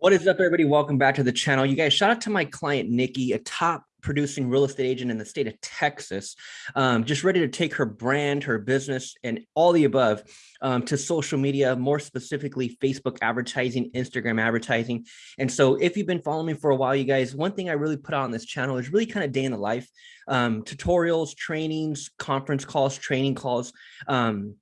What is up, everybody? Welcome back to the channel. You guys, shout out to my client, Nikki, a top producing real estate agent in the state of Texas, um, just ready to take her brand, her business, and all the above um, to social media, more specifically Facebook advertising, Instagram advertising. And so if you've been following me for a while, you guys, one thing I really put out on this channel is really kind of day in the life, um, tutorials, trainings, conference calls, training calls. Um,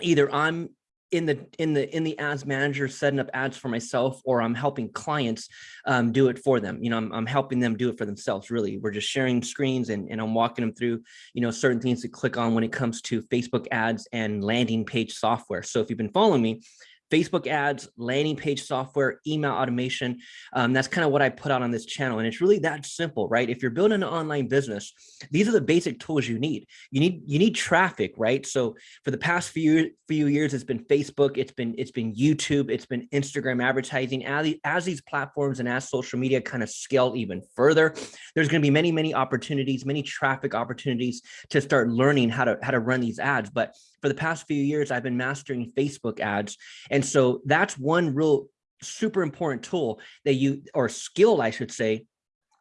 either I'm in the in the in the ads manager setting up ads for myself or i'm helping clients um, do it for them. You know I'm, I'm helping them do it for themselves really. We're just sharing screens and, and i'm walking them through you know certain things to click on when it comes to facebook ads and landing page software. So if you've been following me Facebook ads, landing page software, email automation. Um, that's kind of what I put out on this channel. And it's really that simple, right? If you're building an online business, these are the basic tools you need. You need you need traffic, right? So for the past few few years, it's been Facebook, it's been it's been YouTube, it's been Instagram advertising. As, as these platforms and as social media kind of scale even further, there's going to be many, many opportunities, many traffic opportunities to start learning how to how to run these ads. But for the past few years, I've been mastering Facebook ads. And so that's one real super important tool that you, or skill, I should say,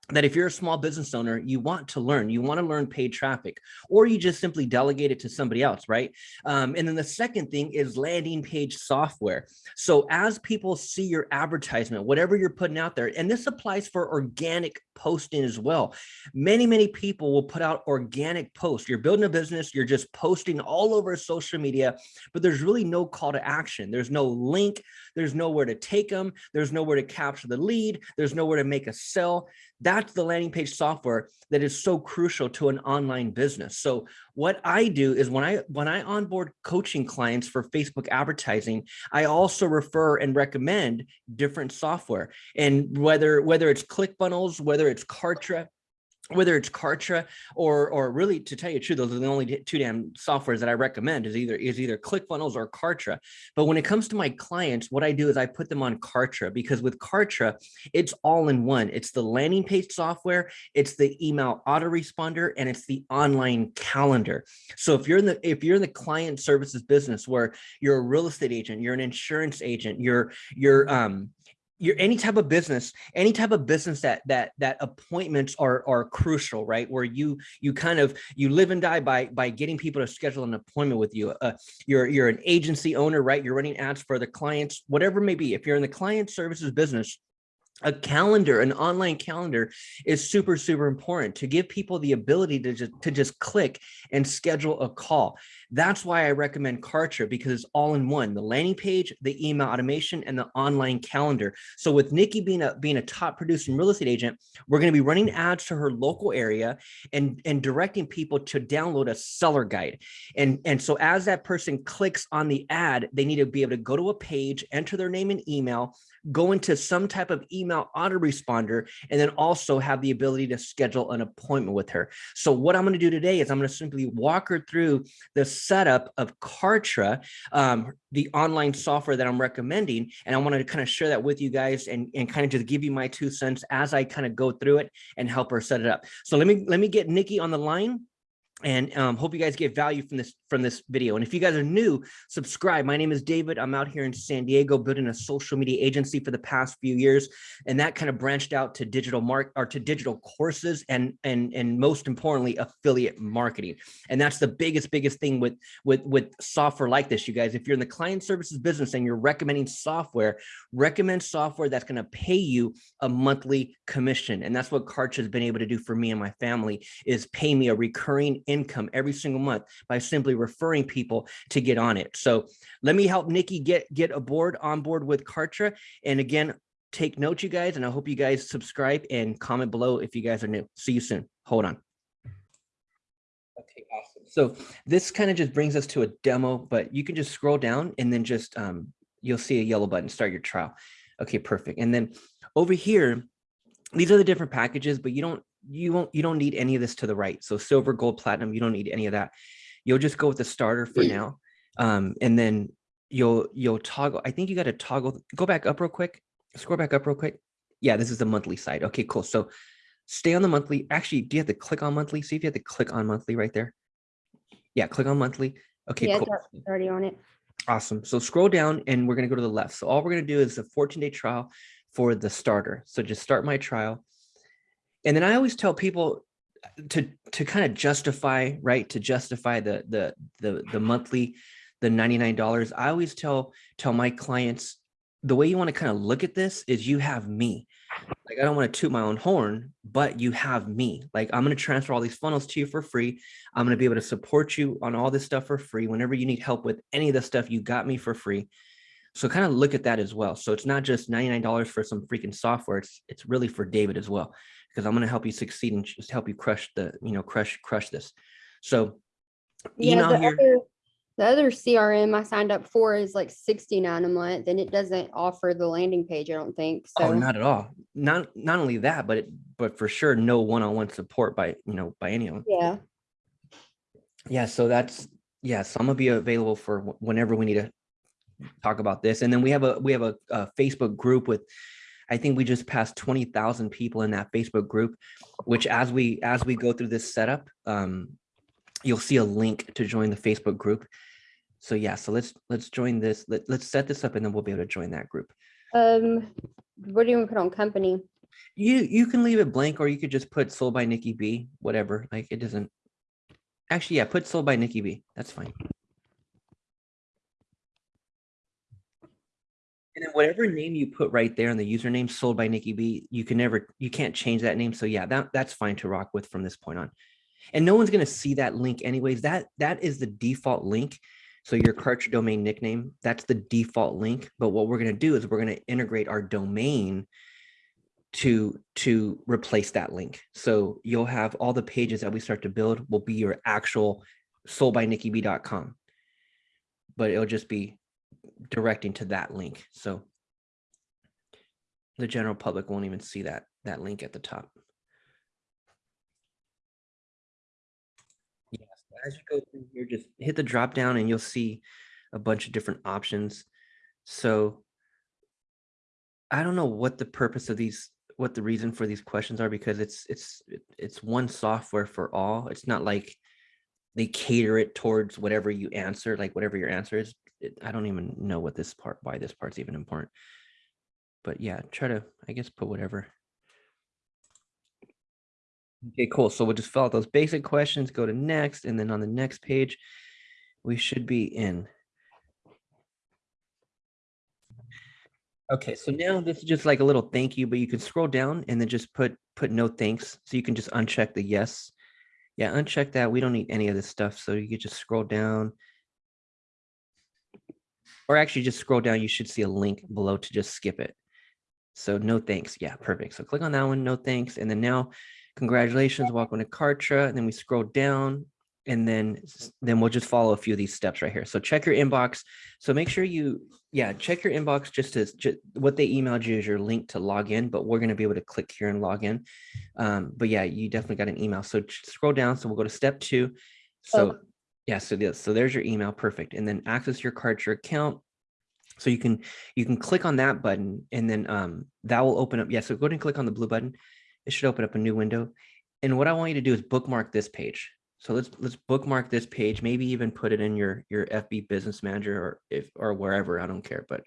that if you're a small business owner, you want to learn, you want to learn paid traffic, or you just simply delegate it to somebody else, right? Um, and then the second thing is landing page software. So as people see your advertisement, whatever you're putting out there, and this applies for organic posting as well. Many, many people will put out organic posts. You're building a business, you're just posting all over social media, but there's really no call to action. There's no link, there's nowhere to take them, there's nowhere to capture the lead, there's nowhere to make a sell. That's the landing page software that is so crucial to an online business. So what I do is when I when I onboard coaching clients for Facebook advertising, I also refer and recommend different software. And whether whether it's ClickFunnels, whether it's Kartra, whether it's Kartra or or really to tell you the truth, those are the only two damn softwares that I recommend is either is either ClickFunnels or Kartra. But when it comes to my clients, what I do is I put them on Kartra because with Kartra, it's all in one. It's the landing page software, it's the email autoresponder, and it's the online calendar. So if you're in the if you're in the client services business where you're a real estate agent, you're an insurance agent, you're you're um you're any type of business any type of business that that that appointments are are crucial right? Where you you kind of you live and die by by getting people to schedule an appointment with you. Uh, you're you're an agency owner right? You're running ads for the clients whatever it may be. If you're in the client services business a calendar, an online calendar is super, super important to give people the ability to just, to just click and schedule a call. That's why I recommend Kartra because it's all in one, the landing page, the email automation, and the online calendar. So with Nikki being a, being a top producing real estate agent, we're going to be running ads to her local area and, and directing people to download a seller guide. And, and so as that person clicks on the ad, they need to be able to go to a page, enter their name and email, go into some type of email autoresponder, and then also have the ability to schedule an appointment with her. So what I'm going to do today is I'm going to simply walk her through the setup of Kartra, um, the online software that I'm recommending. And I wanted to kind of share that with you guys and, and kind of just give you my two cents as I kind of go through it and help her set it up. So let me let me get Nikki on the line and um, hope you guys get value from this from this video. And if you guys are new, subscribe. My name is David. I'm out here in San Diego building a social media agency for the past few years. And that kind of branched out to digital mark or to digital courses and and and most importantly, affiliate marketing. And that's the biggest, biggest thing with with with software like this, you guys. If you're in the client services business and you're recommending software, recommend software that's going to pay you a monthly commission. And that's what Kartra has been able to do for me and my family is pay me a recurring income every single month by simply referring people to get on it. So let me help Nikki get, get aboard on board with Kartra. And again, take note, you guys, and I hope you guys subscribe and comment below if you guys are new. See you soon. Hold on. Okay, awesome. So this kind of just brings us to a demo, but you can just scroll down and then just, um, you'll see a yellow button, start your trial. Okay, perfect. And then over here, these are the different packages, but you don't you won't you don't need any of this to the right. So silver, gold, platinum, you don't need any of that. You'll just go with the starter for now. Um, and then you'll you'll toggle. I think you got to toggle. Go back up real quick. Scroll back up real quick. Yeah, this is the monthly side. Okay, cool. So stay on the monthly. Actually, do you have to click on monthly? See if you have to click on monthly right there. Yeah, click on monthly. Okay, yeah, cool. already on it. Awesome. So scroll down and we're going to go to the left. So all we're going to do is a 14 day trial for the starter. So just start my trial. And then I always tell people uh, to to kind of justify, right? To justify the the the the monthly, the $99. I always tell tell my clients the way you want to kind of look at this is you have me. Like I don't want to toot my own horn, but you have me. Like I'm going to transfer all these funnels to you for free. I'm going to be able to support you on all this stuff for free. Whenever you need help with any of the stuff, you got me for free. So kind of look at that as well. So it's not just $99 for some freaking software. It's it's really for David as well, because I'm going to help you succeed and just help you crush the, you know, crush, crush this. So email the here. other, the other CRM I signed up for is like sixty-nine a month and it doesn't offer the landing page, I don't think, Oh, so. not at all. Not not only that, but it, but for sure, no one-on-one support by you know by anyone. Yeah, Yeah, so that's yeah. So I'm gonna be available for whenever we need to talk about this. And then we have a we have a, a Facebook group with, I think we just passed twenty thousand people in that Facebook group. Which as we as we go through this setup, um, you'll see a link to join the Facebook group. So yeah, so let's let's join this. Let, let's set this up and then we'll be able to join that group. um, what do you want to put on company? You you can leave it blank or you could just put sold by Nikki B, whatever. Like it doesn't. Actually, yeah, put sold by Nikki B. That's fine. And then whatever name you put right there in the username sold by Nikki B, you can never you can't change that name. So yeah, that that's fine to rock with from this point on. And no one's gonna see that link anyways. That that is the default link. So your Kartra domain nickname, that's the default link. But what we're gonna do is we're gonna integrate our domain to to replace that link. So you'll have all the pages that we start to build will be your actual soldbynickyb.com. But it'll just be directing to that link. So the general public won't even see that that link at the top. Yes, as you go through here, just hit the drop down and you'll see a bunch of different options. So I don't know what the purpose of these, what the reason for these questions are, because it's it's it's one software for all. It's not like they cater it towards whatever you answer, like whatever your answer is. It, I don't even know what this part, why this part's even important. But yeah, try to, I guess, put whatever. Okay, cool. So we'll just fill out those basic questions, go to next, and then on the next page, we should be in. Okay, so now this is just like a little thank you, but you can scroll down and then just put put no thanks. So you can just uncheck the yes. Yeah, uncheck that. We don't need any of this stuff. So you could just scroll down. Or actually just scroll down. You should see a link below to just skip it. So no thanks. Yeah, perfect. So click on that one, no thanks. And then now, congratulations, welcome to Kartra. And then we scroll down and then then we'll just follow a few of these steps right here. So check your inbox. So make sure you, yeah, check your inbox just to, ju- what they emailed you is your link to log in, but we're going to be able to click here and log in. Um, but yeah, you definitely got an email. So scroll down. So we'll go to step two. So Okay. Yeah, so this, so there's your email. Perfect. And then access your card, Kartra account. So you can you can click on that button and then um, that will open up. Yeah, so go ahead and click on the blue button. It should open up a new window. And what I want you to do is bookmark this page. So let's let's bookmark this page. Maybe even put it in your your FB Business Manager or if or wherever. I don't care, but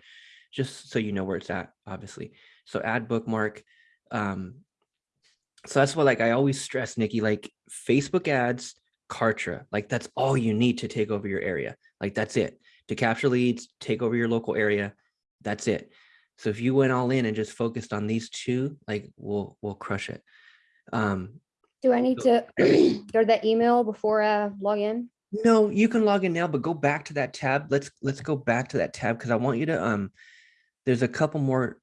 just so you know where it's at, obviously. So add bookmark. Um, so that's what like I always stress, Nikki. Like Facebook ads, Kartra, like that's all you need to take over your area. Like that's it to capture leads, take over your local area. That's it. So if you went all in and just focused on these two, like we'll we'll crush it. Um, Do I need to go to that email before I log in? no, you can log in now, but go back to that tab. Let's let's go back to that tab because I want you to um. There's a couple more.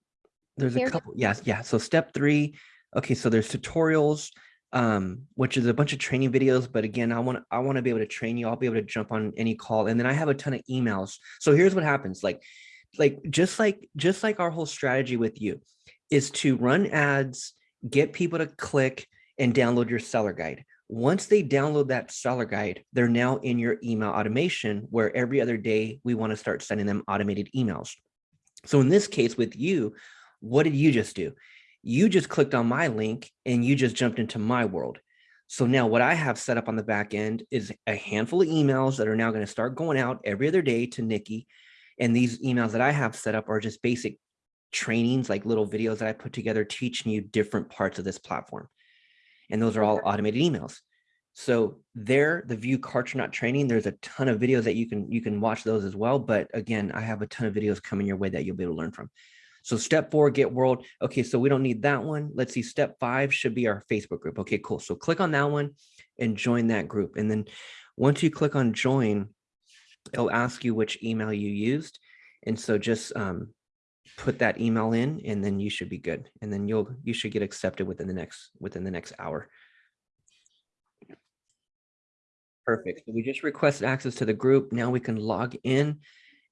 There's a couple. Yes, yeah. So step three. Okay, so there's tutorials, um, which is a bunch of training videos. But again, I want I want to be able to train you. I'll be able to jump on any call, and then I have a ton of emails. So here's what happens. Like, like just like just like our whole strategy with you, is to run ads, get people to click, and download your seller guide. Once they download that seller guide, they're now in your email automation where every other day we want to start sending them automated emails. So in this case with you, what did you just do? You just clicked on my link and you just jumped into my world. So now what I have set up on the back end is a handful of emails that are now going to start going out every other day to Nikki. And these emails that I have set up are just basic trainings, like little videos that I put together teaching you different parts of this platform. And those are all automated emails. So there, the view Kartronaut training, there's a ton of videos that you can you can watch those as well. But again, I have a ton of videos coming your way that you'll be able to learn from. So step four, get world. Okay, so we don't need that one. Let's see, step five should be our Facebook group. Okay, cool. So click on that one and join that group. And then once you click on join, it'll ask you which email you used. And so just um, put that email in and then you should be good. And then you'll you should get accepted within the next within the next hour. Perfect. So we just requested access to the group. Now we can log in.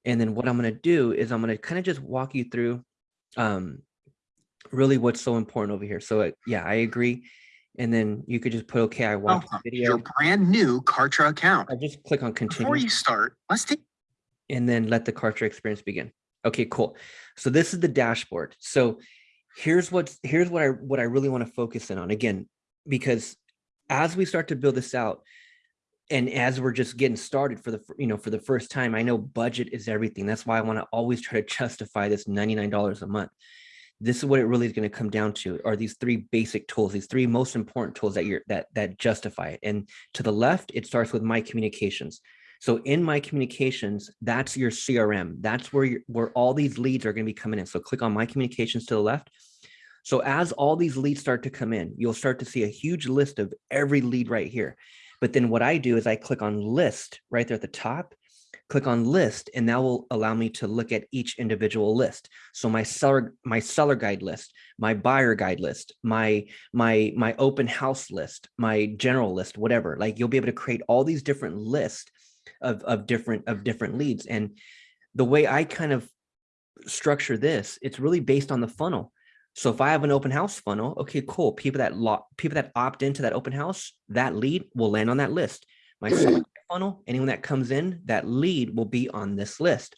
And then what I'm going to do is I'm going to kind of just walk you through um, really what's so important over here. So uh, yeah, I agree. And then you could just put, okay, I watched the video. your brand new Kartra account. I just click on continue. Before you start, let's take and then let the Kartra experience begin. Okay, cool. So this is the dashboard. So here's what's here's what I what I really want to focus in on again, because as we start to build this out, and as we're just getting started for the you know for the first time, I know budget is everything. That's why I want to always try to justify this $99 a month. This is what it really is going to come down to are these three basic tools, these three most important tools that you're that that justify it. And to the left, it starts with my communications. So in my communications, that's your CRM. That's where where all these leads are going to be coming in. So click on my communications to the left. So as all these leads start to come in, you'll start to see a huge list of every lead right here. But then what I do is I click on list right there at the top, click on list, and that will allow me to look at each individual list. So my seller, my seller guide list, my buyer guide list, my my my open house list, my general list, whatever. Like you'll be able to create all these different lists of of different of different leads. And the way I kind of structure this, it's really based on the funnel. So if I have an open house funnel, okay, cool. People that lot people that opt into that open house, that lead will land on that list. My funnel, anyone that comes in, that lead will be on this list.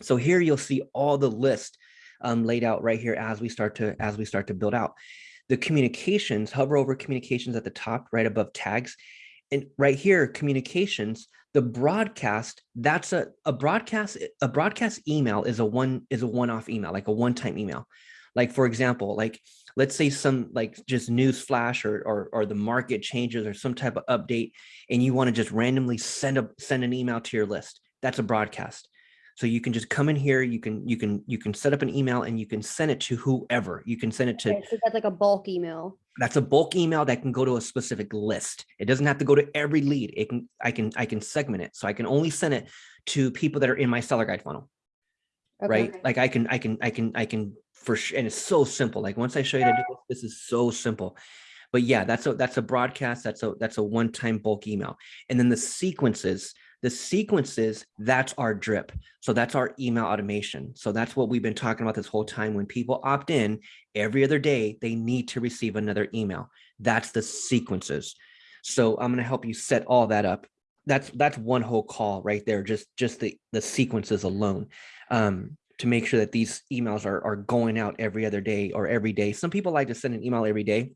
So here you'll see all the list um, laid out right here as we start to as we start to build out. The communications, hover over communications at the top, right above tags. And right here, communications, the broadcast, that's a, a broadcast, a broadcast email is a one is a one-off email, like a one-time email. Like for example, like let's say some like just news flash or, or or the market changes or some type of update, and you want to just randomly send a send an email to your list. That's a broadcast. So you can just come in here, you can you can you can set up an email and you can send it to whoever. You can send it to Okay, So that's like a bulk email. that's a bulk email that can go to a specific list. It doesn't have to go to every lead. It can I can I can segment it. So I can only send it to people that are in my seller guide funnel, right? Like I can I can I can I can for sure and it's so simple. Like once I show you how to do this, this is so simple. But yeah, that's a that's a broadcast, that's a that's a one-time bulk email. And then the sequences, the sequences, that's our drip. So that's our email automation. So that's what we've been talking about this whole time. When people opt in every other day, they need to receive another email. That's the sequences. So I'm going to help you set all that up. That's that's one whole call right there. Just just the the sequences alone. Um, to make sure that these emails are, are going out every other day or every day. Some people like to send an email every day.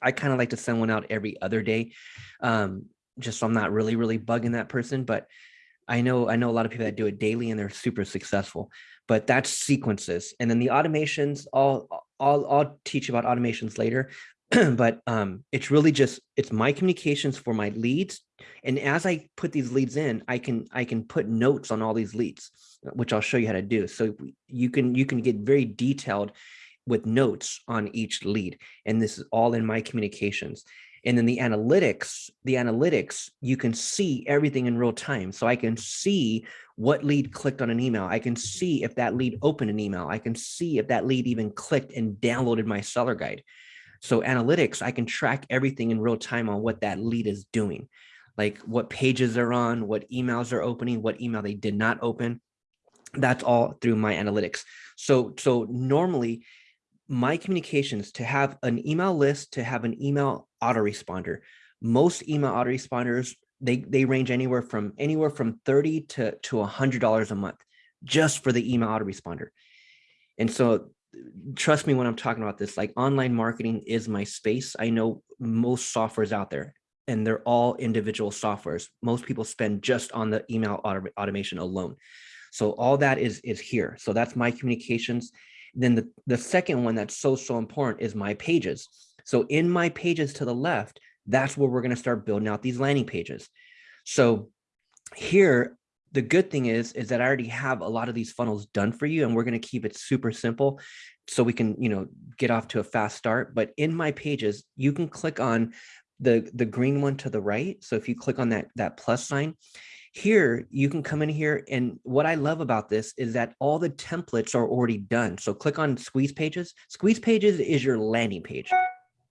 I kind of like to send one out every other day. Um, just so I'm not really, really bugging that person. But I know I know a lot of people that do it daily and they're super successful. But that's sequences. And then the automations, I'll I'll I'll teach about automations later. but um, it's really just it's my communications for my leads. And as I put these leads in, I can I can put notes on all these leads, which I'll show you how to do. So you can you can get very detailed with notes on each lead. And this is all in my communications. And then the analytics, the analytics, you can see everything in real time. So I can see what lead clicked on an email. I can see if that lead opened an email. I can see if that lead even clicked and downloaded my seller guide. So analytics, I can track everything in real time on what that lead is doing, like what pages they're on, what emails are opening, what email they did not open. That's all through my analytics. So, so normally my communications to have an email list, to have an email autoresponder. Most email autoresponders, they, they range anywhere from anywhere from 30 to, to $100 a month just for the email autoresponder. And so trust me when I'm talking about this, like online marketing is my space. I know most softwares out there and they're all individual softwares. Most people spend just on the email auto automation alone. So all that is, is here. So that's my communications. Then the, the second one that's so, so important is my pages. So in my pages to the left, that's where we're going to start building out these landing pages. So here, the good thing is, is that I already have a lot of these funnels done for you and we're going to keep it super simple so we can, you know, get off to a fast start. But in my pages, you can click on the, the green one to the right. So if you click on that, that plus sign, here you can come in here. And what I love about this is that all the templates are already done. So click on squeeze pages. Squeeze pages is your landing page.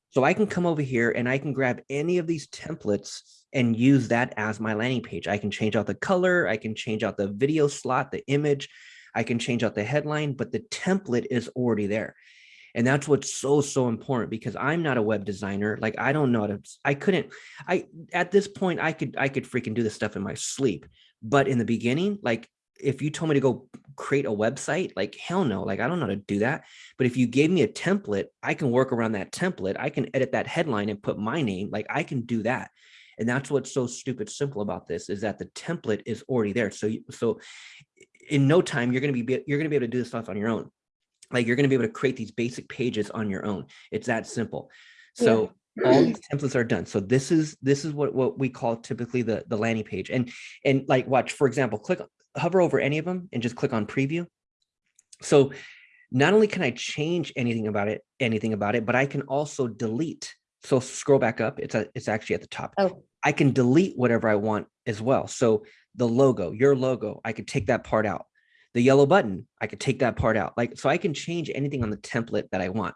So I can come over here and I can grab any of these templates and use that as my landing page. I can change out the color. I can change out the video slot, the image. I can change out the headline, but the template is already there. And that's what's so, so important because I'm not a web designer. Like I don't know how to, I couldn't, I, at this point, I could, I could freaking do this stuff in my sleep. But in the beginning, like if you told me to go create a website, like hell no, like I don't know how to do that. But if you gave me a template, I can work around that template. I can edit that headline and put my name, like I can do that. And that's what's so stupid simple about this is that the template is already there. So, so in no time, you're going to be, you're going to be able to do this stuff on your own. Like you're going to be able to create these basic pages on your own. It's that simple. So yeah. all these templates are done. So this is, this is what, what we call typically the, the landing page. And, and like watch, for example, click, hover over any of them and just click on preview. So not only can I change anything about it, anything about it, but I can also delete. So scroll back up. It's a, it's actually at the top. Oh. I can delete whatever I want as well. So the logo, your logo, I could take that part out. The yellow button, I could take that part out. Like, so I can change anything on the template that I want,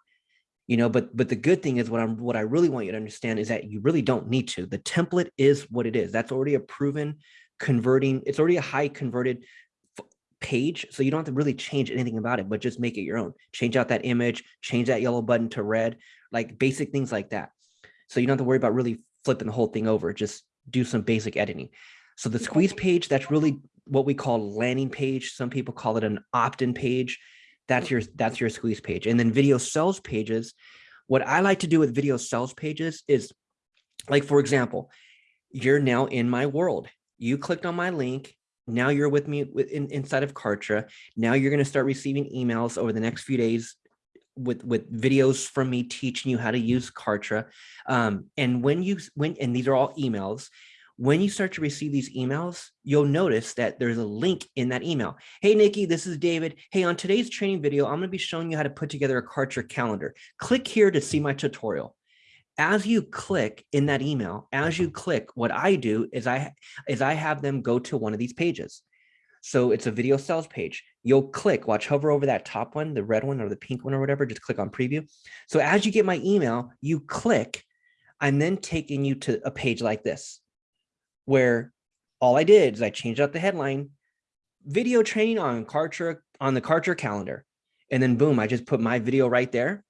you know, but, but the good thing is what I'm, what I really want you to understand is that you really don't need to. The template is what it is. That's already a proven converting. It's already a high converted page. So you don't have to really change anything about it, but just make it your own. Change out that image, change that yellow button to red, like basic things like that. So you don't have to worry about really flipping the whole thing over. Just do some basic editing. So the squeeze page, that's really what we call landing page. Some people call it an opt-in page. That's your that's your squeeze page. And then video sales pages. What I like to do with video sales pages is like, for example, you're now in my world. You clicked on my link. Now you're with me in, inside of Kartra. Now you're going to start receiving emails over the next few days with with videos from me teaching you how to use Kartra. Um, and when you when and these are all emails, when you start to receive these emails, you'll notice that there's a link in that email. Hey, Nikki, this is David. Hey, on today's training video, I'm going to be showing you how to put together a Kartra calendar. Click here to see my tutorial. As you click in that email, as you click, what I do is I, is I have them go to one of these pages. So it's a video sales page. You'll click, watch, hover over that top one, the red one or the pink one or whatever, just click on preview. So as you get my email, you click, I'm then taking you to a page like this where all I did is I changed out the headline, video training on Kartra on the Kartra calendar. And then boom, I just put my video right there.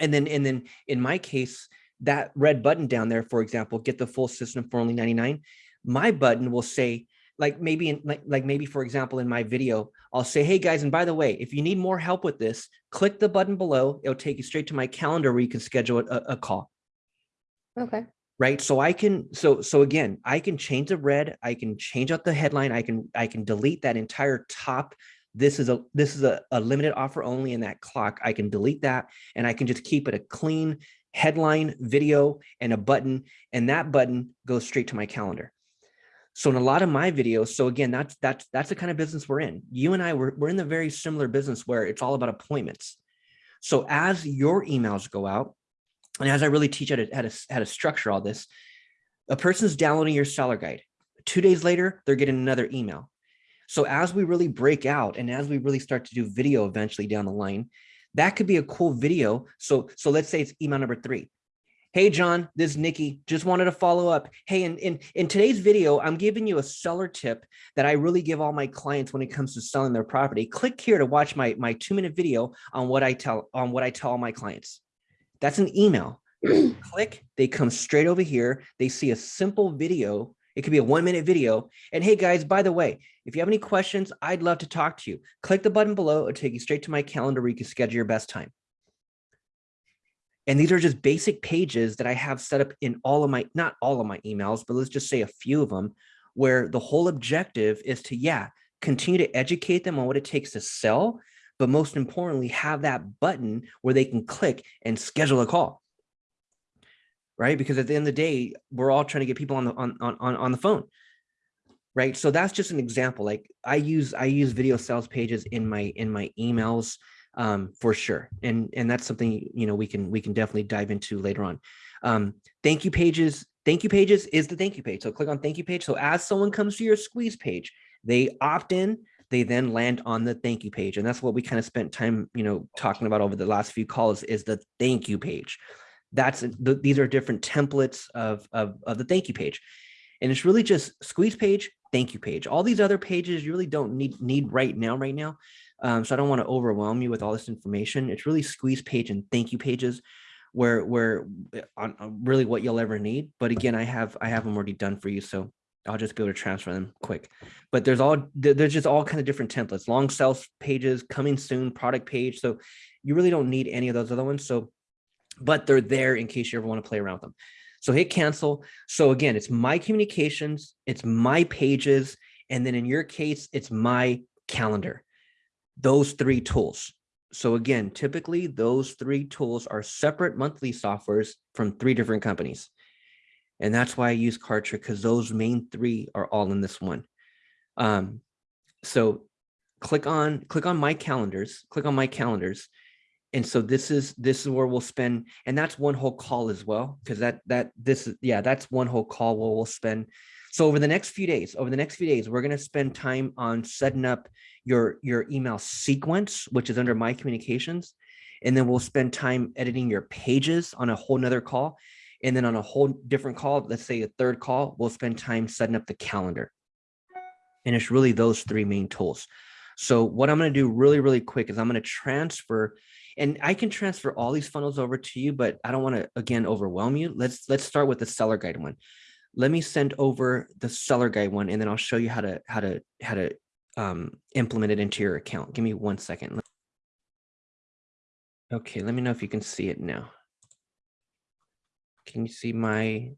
And then, and then in my case, that red button down there, for example, get the full system for only 99. My button will say, like maybe in like, like maybe for example in my video i'll say hey guys and by the way if you need more help with this click the button below it'll take you straight to my calendar where you can schedule a, a call Okay. Right? So i can so so again i can change the red i can change out the headline i can i can delete that entire top this is a this is a, a limited offer only in that clock i can delete that and i can just keep it a clean headline video and a button and that button goes straight to my calendar. So in a lot of my videos so again that's that's that's the kind of business we're in. You and i we're, we're in the very similar business where it's all about appointments. So as your emails go out and as I really teach how to, how to, how to structure all this, a person's downloading your seller guide. Two days later, they're getting another email. So as we really break out and as we really start to do video eventually down the line, that could be a cool video. So, so let's say it's email number three. Hey, John, this is Nikki. Just wanted to follow up. Hey, in, in, in today's video, I'm giving you a seller tip that I really give all my clients when it comes to selling their property. Click here to watch my, my two minute video on what I tell on what I tell all my clients. That's an email. Click, they come straight over here. They see a simple video. It could be a one minute video. And hey guys, by the way, if you have any questions, I'd love to talk to you. Click the button below. It'll take you straight to my calendar where you can schedule your best time. And these are just basic pages that I have set up in all of my, not all of my emails, but let's just say a few of them where the whole objective is to, yeah, continue to educate them on what it takes to sell, but most importantly, have that button where they can click and schedule a call. Right? Because at the end of the day, we're all trying to get people on the on on on the phone. Right. So that's just an example. Like I use I use video sales pages in my in my emails um, for sure. And and that's something you know we can we can definitely dive into later on. Um, thank you pages. Thank you pages is the thank you page. So click on thank you page. So as someone comes to your squeeze page, they opt in, they then land on the thank you page. And that's what we kind of spent time, you know, talking about over the last few calls is the thank you page. That's the, these are different templates of, of, of the thank you page. And it's really just squeeze page, thank you page. All these other pages you really don't need need right now, right now. Um, so I don't want to overwhelm you with all this information. It's really squeeze page and thank you pages where where uh, on, on really what you'll ever need. But again, I have I have them already done for you. So I'll just go to transfer them quick. But there's all there's just all kind of different templates, long sales pages, coming soon, product page. So you really don't need any of those other ones. So, but they're there in case you ever want to play around with them. So hit cancel. So again, it's my communications, it's my pages, and then in your case, it's my calendar. Those three tools. So again, typically those three tools are separate monthly softwares from three different companies. And that's why I use Kartra because those main three are all in this one. Um, so click on click on my calendars, click on my calendars. And so this is this is where we'll spend, and that's one whole call as well, because that that this is yeah, that's one whole call where we'll spend. So over the next few days, over the next few days, we're going to spend time on setting up your your email sequence, which is under my communications. And then we'll spend time editing your pages on a whole nother call. And then on a whole different call, let's say a third call, we'll spend time setting up the calendar. And it's really those three main tools. So what I'm going to do really, really quick is I'm going to transfer and I can transfer all these funnels over to you, but I don't want to, again, overwhelm you. Let's, let's start with the seller guide one. Let me send over the seller guide one, and then I'll show you how to, how to, how to um, implement it into your account. Give me one second. Okay, let me know if you can see it now. Can you see my,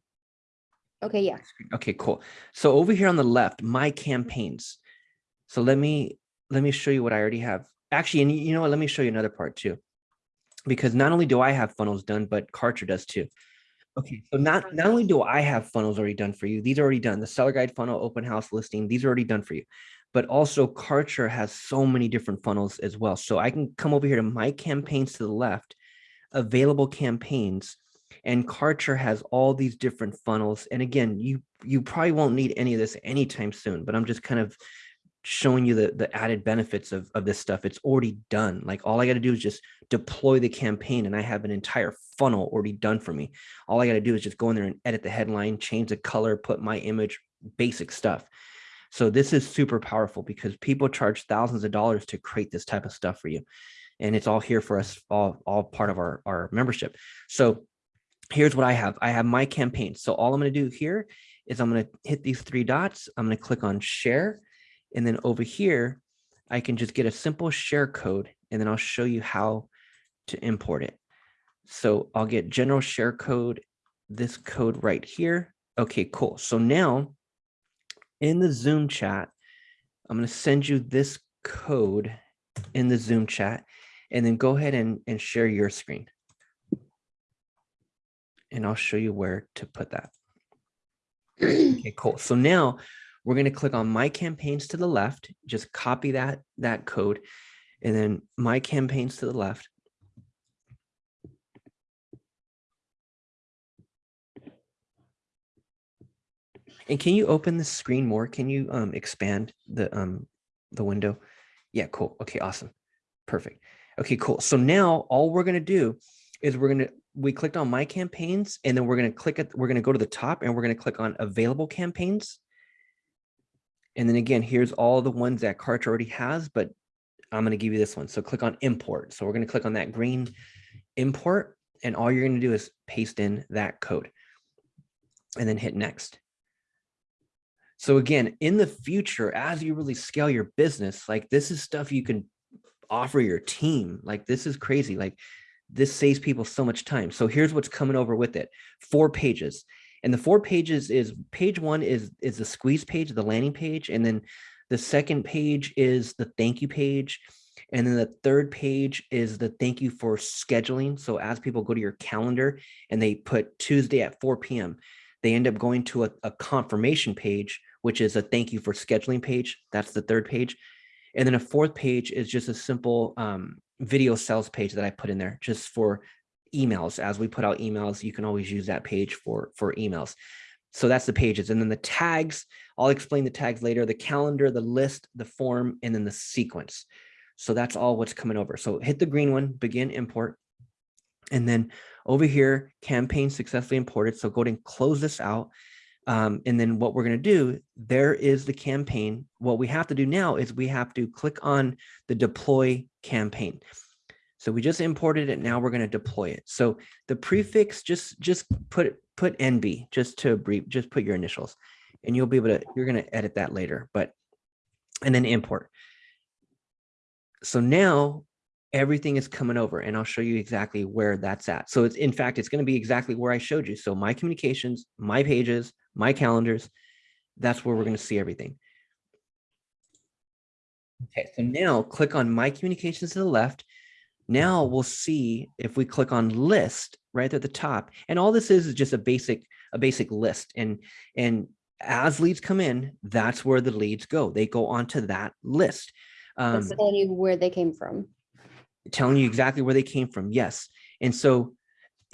Okay, yeah. okay, cool. So over here on the left, my campaigns. So let me, let me show you what I already have. Actually, and you know what, let me show you another part too. Because not only do I have funnels done, but Kartra does too. Okay, so not, not only do I have funnels already done for you, these are already done, the seller guide funnel, open house listing, these are already done for you. But also Kartra has so many different funnels as well. So I can come over here to my campaigns to the left, available campaigns, and Kartra has all these different funnels. And again, you you probably won't need any of this anytime soon, but I'm just kind of showing you the, the added benefits of, of this stuff. It's already done. Like all I got to do is just deploy the campaign and I have an entire funnel already done for me. All I got to do is just go in there and edit the headline, change the color, put my image, basic stuff. So this is super powerful because people charge thousands of dollars to create this type of stuff for you. And it's all here for us, all, all part of our, our membership. So here's what I have. I have my campaign. So all I'm going to do here is I'm going to hit these three dots. I'm going to click on share. And then over here, I can just get a simple share code and then I'll show you how to import it. So I'll get general share code, this code right here. Okay, cool. So now in the Zoom chat, I'm going to send you this code in the Zoom chat and then go ahead and, and share your screen. And I'll show you where to put that. Okay, cool. So now we're going to click on my campaigns to the left, just copy that, that code, and then my campaigns to the left. And can you open the screen more? Can you um, expand the um, the window? Yeah, cool. Okay, awesome. Perfect. Okay, cool. So now all we're going to do is we're going to, we clicked on my campaigns and then we're going to click it. We're going to go to the top and we're going to click on available campaigns. And then again, here's all the ones that Kartra already has, but I'm going to give you this one. So click on import. So we're going to click on that green import and all you're going to do is paste in that code and then hit next. So again, in the future, as you really scale your business, like this is stuff you can offer your team. Like this is crazy. Like this saves people so much time. So here's what's coming over with it. Four pages. And the four pages is page one is, is the squeeze page, the landing page. And then the second page is the thank you page. And then the third page is the thank you for scheduling. So as people go to your calendar and they put Tuesday at 4 p.m., they end up going to a, a confirmation page, which is a thank you for scheduling page. That's the third page. And then a fourth page is just a simple um, video sales page that I put in there just for emails. As we put out emails, you can always use that page for, for emails. So that's the pages. And then the tags, I'll explain the tags later, the calendar, the list, the form, and then the sequence. So that's all what's coming over. So hit the green one, begin import. And then over here, campaign successfully imported. So go ahead and close this out. Um, and then what we're going to do, there is the campaign. What we have to do now is we have to click on the deploy campaign. So we just imported it. Now we're going to deploy it. So the prefix, just just put put NB just to brief, just put your initials and you'll be able to, you're going to edit that later, but, and then import. So now everything is coming over and I'll show you exactly where that's at. So it's, in fact, it's going to be exactly where I showed you. So my communications, my pages, my calendars, that's where we're going to see everything. Okay, so now click on my communications to the left. Now we'll see if we click on list right at the top. And all this is is just a basic a basic list. And and as leads come in, that's where the leads go. They go onto that list. Um, telling you where they came from. telling you exactly where they came from. Yes. And so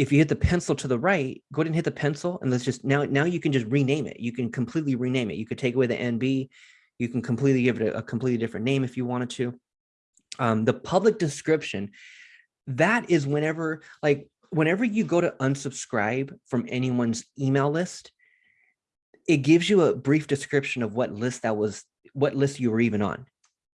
if you hit the pencil to the right, go ahead and hit the pencil and let's just now, now you can just rename it. You can completely rename it. You could take away the NB. You can completely give it a, a completely different name if you wanted to. Um, the public description, that is whenever, like whenever you go to unsubscribe from anyone's email list, it gives you a brief description of what list that was, what list you were even on.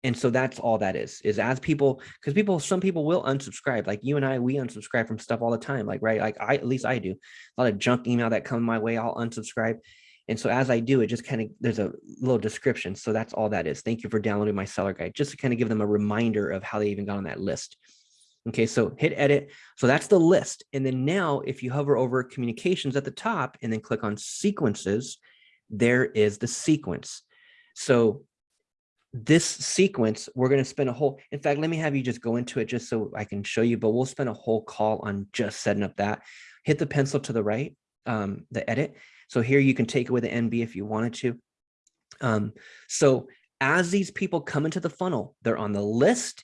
And so that's all that is, is as people, because people, some people will unsubscribe, like you and I, we unsubscribe from stuff all the time, like, right? Like I, at least I do, a lot of junk email that come my way, I'll unsubscribe. And so as I do, it just kind of, there's a little description. So that's all that is. Thank you for downloading my seller guide, just to kind of give them a reminder of how they even got on that list. Okay, so hit edit. So that's the list. And then now if you hover over communications at the top and then click on sequences, there is the sequence. So this sequence, we're going to spend a whole, in fact, let me have you just go into it just so I can show you, but we'll spend a whole call on just setting up that. Hit the pencil to the right, um, the edit. So here you can take away the NB if you wanted to. Um, so as these people come into the funnel, they're on the list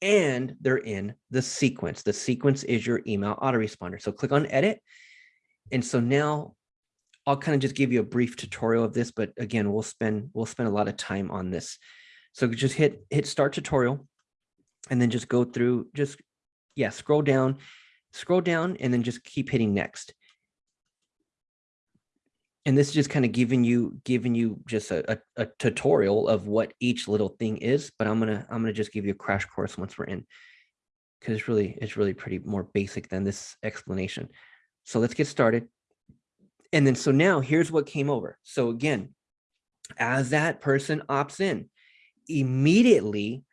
and they're in the sequence. The sequence is your email autoresponder. So click on edit. And so now I'll kind of just give you a brief tutorial of this, but again, we'll spend we'll spend a lot of time on this. So just hit hit start tutorial and then just go through just yeah, scroll down, scroll down and then just keep hitting next. And this is just kind of giving you giving you just a, a, a tutorial of what each little thing is, but I'm gonna I'm gonna just give you a crash course once we're in because it's really it's really pretty more basic than this explanation. So let's get started. And then so now here's what came over. So again, as that person opts in, immediately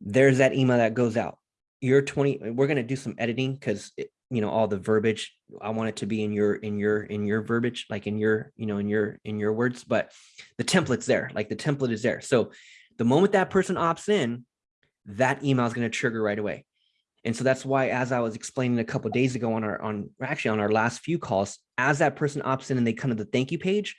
there's that email that goes out. You're 20, we're going to do some editing because you know all the verbiage i want it to be in your in your in your verbiage like in your you know in your in your words but the template's there like the template is there so the moment that person opts in that email is going to trigger right away and so that's why as i was explaining a couple days ago on our on actually on our last few calls as that person opts in and they come to the thank you page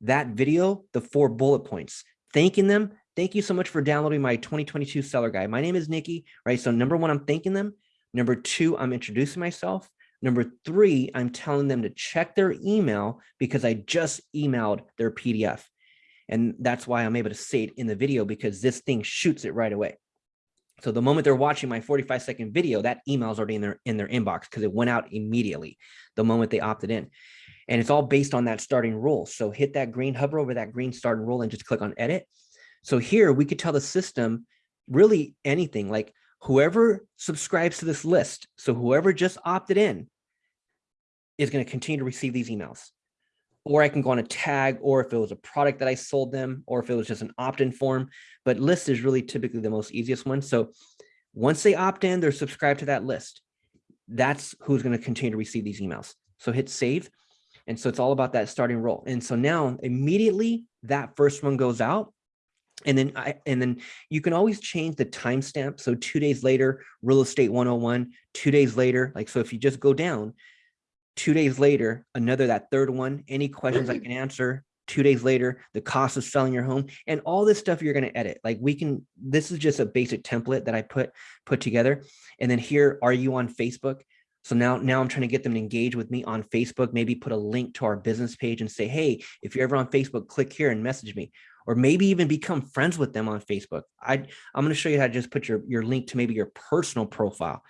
that video the four bullet points thanking them thank you so much for downloading my 2022 seller guide my name is nikki right so number one i'm thanking them Number two, I'm introducing myself. Number three, I'm telling them to check their email because I just emailed their PDF. And that's why I'm able to say it in the video because this thing shoots it right away. So the moment they're watching my 45 second video, that email is already in their in their inbox because it went out immediately the moment they opted in. And it's all based on that starting rule. So hit that green, hover over that green starting rule and just click on edit. So here we could tell the system really anything like whoever subscribes to this list, so whoever just opted in is going to continue to receive these emails. Or I can go on a tag, or if it was a product that I sold them, or if it was just an opt-in form, but list is really typically the most easiest one. So once they opt in, they're subscribed to that list. That's who's going to continue to receive these emails. So hit save. And so it's all about that starting role. And so now immediately that first one goes out, And then I, and then you can always change the timestamp. So two days later, real estate 101, two days later, like, so if you just go down, two days later, another, that third one, any questions I mm-hmm. can answer, two days later, the cost of selling your home and all this stuff you're going to edit. Like we can, this is just a basic template that I put, put together. And then here, are you on Facebook? So now, now I'm trying to get them to engage with me on Facebook, maybe put a link to our business page and say, hey, if you're ever on Facebook, click here and message me, or maybe even become friends with them on Facebook. I, I'm going to show you how to just put your, your link to maybe your personal profile.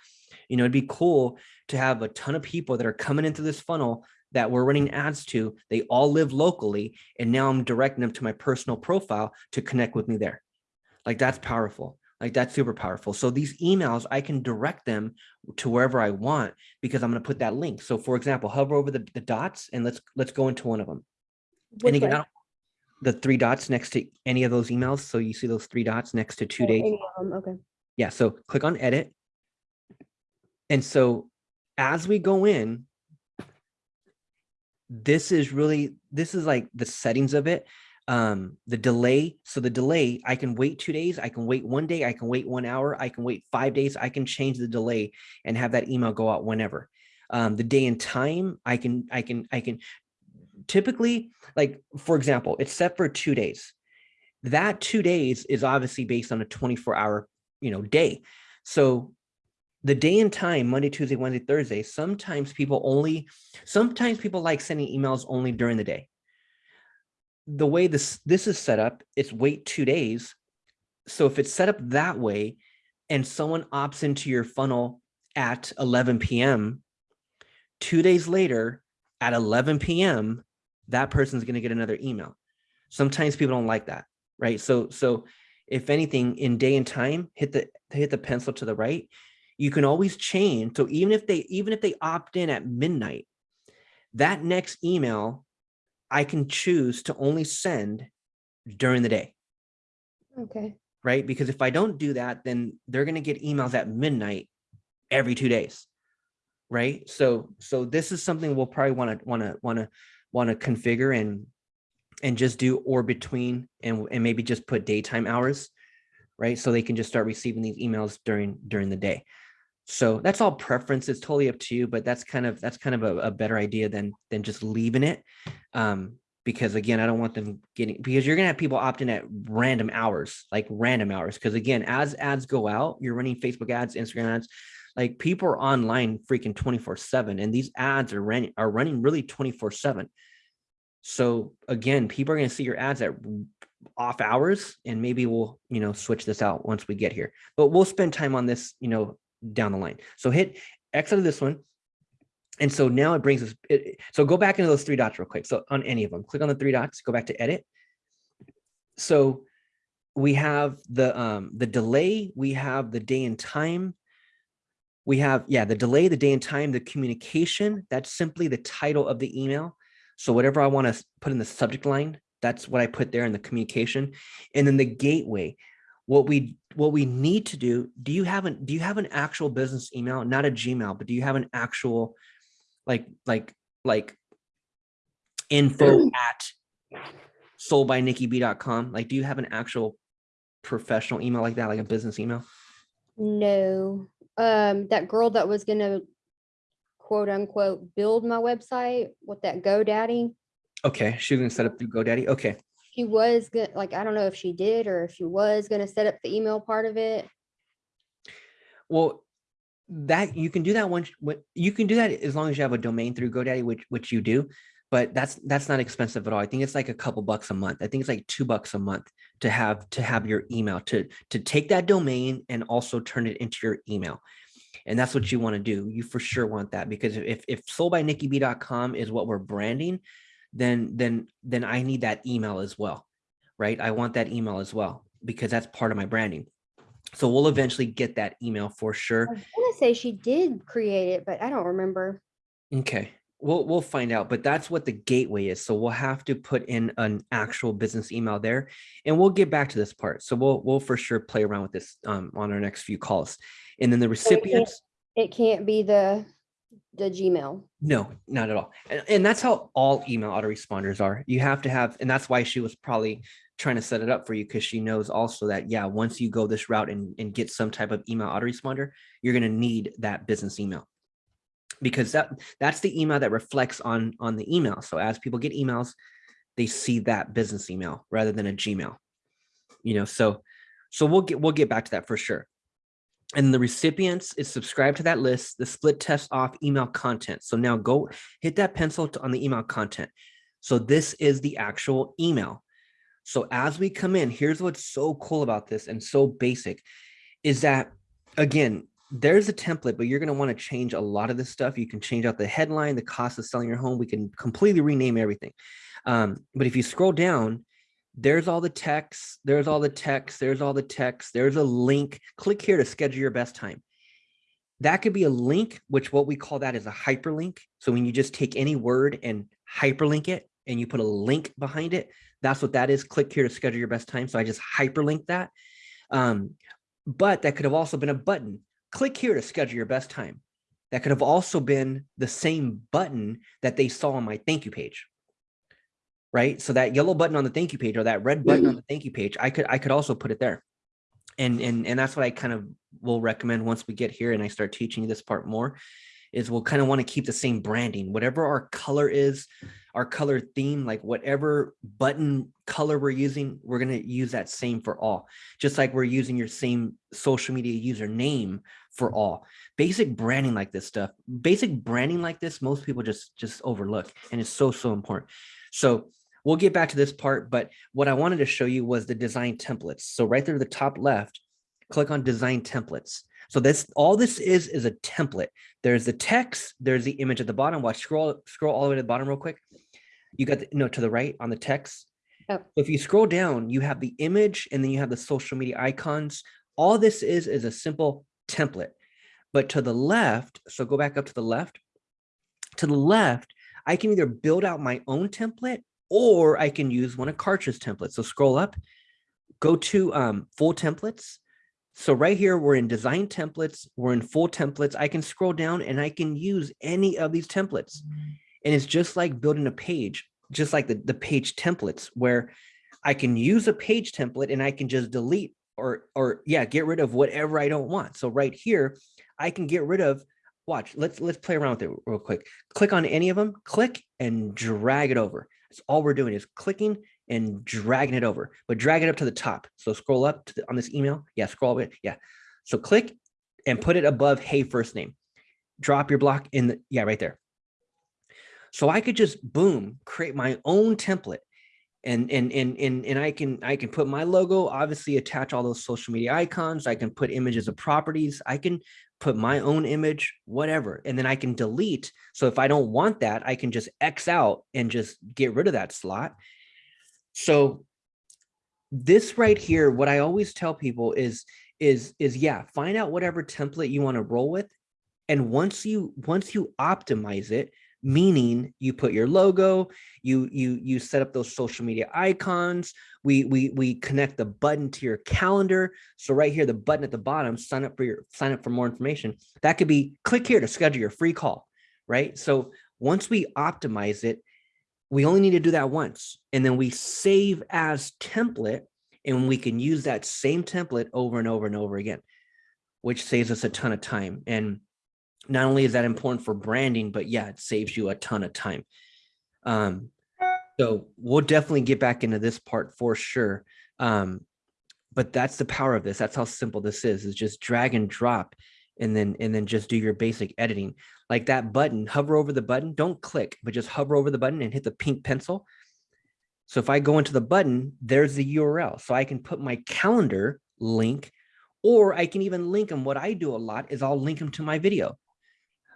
You know, it'd be cool to have a ton of people that are coming into this funnel that we're running ads to. They all live locally. And now I'm directing them to my personal profile to connect with me there. Like that's powerful. Like that's super powerful. So these emails, I can direct them to wherever I want because I'm going to put that link. So for example, hover over the, the dots and let's let's go into one of them. And again. The three dots next to any of those emails. So you see those three dots next to two Oh, days. any Okay. Yeah, so click on edit. And so as we go in, this is really, this is like the settings of it. Um, the delay. So the delay, I can wait two days, I can wait one day, I can wait one hour, I can wait five days, I can change the delay and have that email go out whenever. Um, the day and time, I can, I can, I can typically, like, for example, it's set for two days. That two days is obviously based on a 24 hour, you know, day. So the day and time, Monday, Tuesday, Wednesday, Thursday, sometimes people only, sometimes people like sending emails only during the day. The way this, this is set up, it's wait two days. So if it's set up that way and someone opts into your funnel at 11 PM, two days later at 11 PM, that person's going to get another email. Sometimes people don't like that, right? So, so if anything in day and time, hit the, hit the pencil to the right, you can always change. So even if they, even if they opt in at midnight, that next email, I can choose to only send during the day, Okay. right? Because if I don't do that, then they're going to get emails at midnight every two days, right? So, so this is something we'll probably want to, want to, want to, want to configure and, and just do or between and, and maybe just put daytime hours, right? So they can just start receiving these emails during, during the day. So that's all preference. It's totally up to you, but that's kind of, that's kind of a, a better idea than, than just leaving it. Um, because again, I don't want them getting, because you're gonna have people opt in at random hours, like random hours. Because again, as ads go out, you're running Facebook ads, Instagram ads, like people are online freaking 24 seven and these ads are running, are running really 24 seven. So again, people are gonna see your ads at off hours and maybe we'll, you know, switch this out once we get here, but we'll spend time on this, you know, down the line. So hit X out of this one. And so now it brings us, it, so go back into those three dots real quick. So on any of them, click on the three dots, go back to edit. So we have the, um, the delay, we have the day and time. We have, yeah, the delay, the day and time, the communication, that's simply the title of the email. So whatever I want to put in the subject line, that's what I put there in the communication. And then the gateway, what we what we need to do do you have an do you have an actual business email? Not a gmail but do you have an actual like like like info at soldbynickyb.com like do you have an actual professional email like that like a business email? No, um, that girl that was gonna quote unquote build my website with that GoDaddy, okay she's gonna set up through godaddy okay. She was gonna, like, I don't know if she did or if she was gonna set up the email part of it. well that you can do that once you can do that as long as you have a domain through godaddy which which you do but that's that's not expensive at all. I think it's like a couple bucks a month. I think it's like two bucks a month to have to have your email to to take that domain and also turn it into your email. And that's what you want to do. You for sure want that because if if soldbynickyb.com is what we're branding then then then i need that email as well right? I want that email as well because that's part of my branding. So we'll eventually get that email for sure. I was gonna say she did create it, but I don't remember. Okay, we'll we'll find out, but that's what the gateway is. So we'll have to put in an actual business email there, and we'll get back to this part. So we'll we'll for sure play around with this um, on our next few calls, and then the So it can't- recipients. It can't be the the Gmail. No, not at all. And, and that's how all email autoresponders are. You have to have, and that's why she was probably trying to set it up for you because she knows also that, yeah, once you go this route and, and get some type of email autoresponder, you're going to need that business email because that that's the email that reflects on on the email. So as people get emails, they see that business email rather than a Gmail. You know, so so we'll get we'll get back to that for sure and the recipients is subscribed to that list, the split test off email content. So now go hit that pencil to, on the email content. So this is the actual email. So as we come in, here's what's so cool about this and so basic is that, again, there's a template, but you're going to want to change a lot of this stuff. You can change out the headline, the cost of selling your home. We can completely rename everything. Um, but if you scroll down, there's all the text, there's all the text, there's all the text, there's a link. Click here to schedule your best time. That could be a link, which what we call that is a hyperlink. So when you just take any word and hyperlink it and you put a link behind it, that's what that is. Click here to schedule your best time. So I just hyperlink that. Um, but that could have also been a button. Click here to schedule your best time. That could have also been the same button that they saw on my thank you page right? So that yellow button on the thank you page or that red button on mm. the thank you page, I could I could also put it there. And and and that's what I kind of will recommend once we get here and I start teaching you this part more is we'll kind of want to keep the same branding, whatever our color is, our color theme, like whatever button color we're using, we're going to use that same for all, just like we're using your same social media username for all. Basic branding like this stuff, basic branding like this, most people just just overlook and it's so, so important. So We'll get back to this part, but what I wanted to show you was the design templates. So right there at the top left, click on design templates. So this all this is is a template. There's the text, there's the image at the bottom. Watch, scroll, scroll all the way to the bottom real quick. You got the, no to the right on the text. Oh. If you scroll down, you have the image and then you have the social media icons. All this is is a simple template. But to the left, so go back up to the left. To the left, I can either build out my own template or I can use one of Kartra's templates. So scroll up, go to um, full templates. So right here, we're in design templates, we're in full templates. I can scroll down and I can use any of these templates. And it's just like building a page, just like the, the page templates where I can use a page template and I can just delete or, or yeah, get rid of whatever I don't want. So right here, I can get rid of watch let's let's play around with it real quick click on any of them click and drag it over that's all we're doing is clicking and dragging it over, but drag it up to the top. So scroll up the, on this email. Yeah, scroll it. Yeah. So click and put it above hey first name. Drop your block in the yeah, right there. So I could just boom, create my own template and and and and and I can I can put my logo obviously attach all those social media icons I can put images of properties I can put my own image whatever and then I can delete. So if I don't want that I can just X out and just get rid of that slot. So this right here what I always tell people is is is yeah find out whatever template you want to roll with and once you once you optimize it meaning you put your logo, you you you set up those social media icons. We we we connect the button to your calendar. So right here, the button at the bottom, sign up for your sign up for more information. That could be click here to schedule your free call, right? So once we optimize it, we only need to do that once, and then we save as template, and we can use that same template over and over and over again, which saves us a ton of time and not only is that important for branding, but yeah, it saves you a ton of time. Um, so we'll definitely get back into this part for sure. Um, but that's the power of this. That's how simple this is, is just drag and drop and then and then just do your basic editing. Like that button, hover over the button, don't click, but just hover over the button and hit the pink pencil. So if I go into the button, there's the URL. So I can put my calendar link, or I can even link them. What I do a lot is I'll link them to my video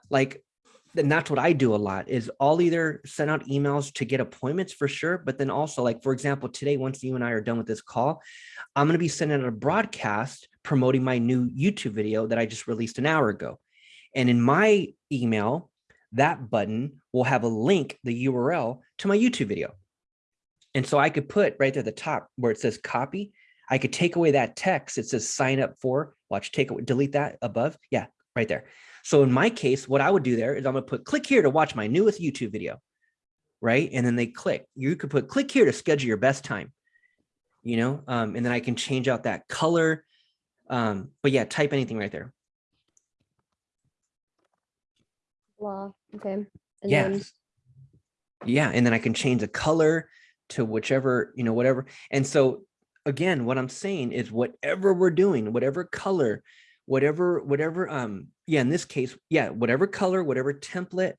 like and that's what I do a lot is I'll either send out emails to get appointments for sure, but then also like, for example, today, once you and I are done with this call, I'm going to be sending out a broadcast promoting my new YouTube video that I just released an hour ago. And in my email, that button will have a link, the URL to my YouTube video. And so I could put right there at the top where it says copy, I could take away that text. It says sign up for, watch, take away, delete that above. Yeah, right there. So in my case, what I would do there is I'm gonna put click here to watch my newest YouTube video, right? And then they click. You could put click here to schedule your best time, you know, um, and then I can change out that color. Um, but yeah, type anything right there. Blah, okay. And then Yeah, and then I can change the color to whichever, you know, whatever. And so again, what I'm saying is whatever we're doing, whatever color, whatever, whatever, um, yeah, in this case, yeah, whatever color, whatever template,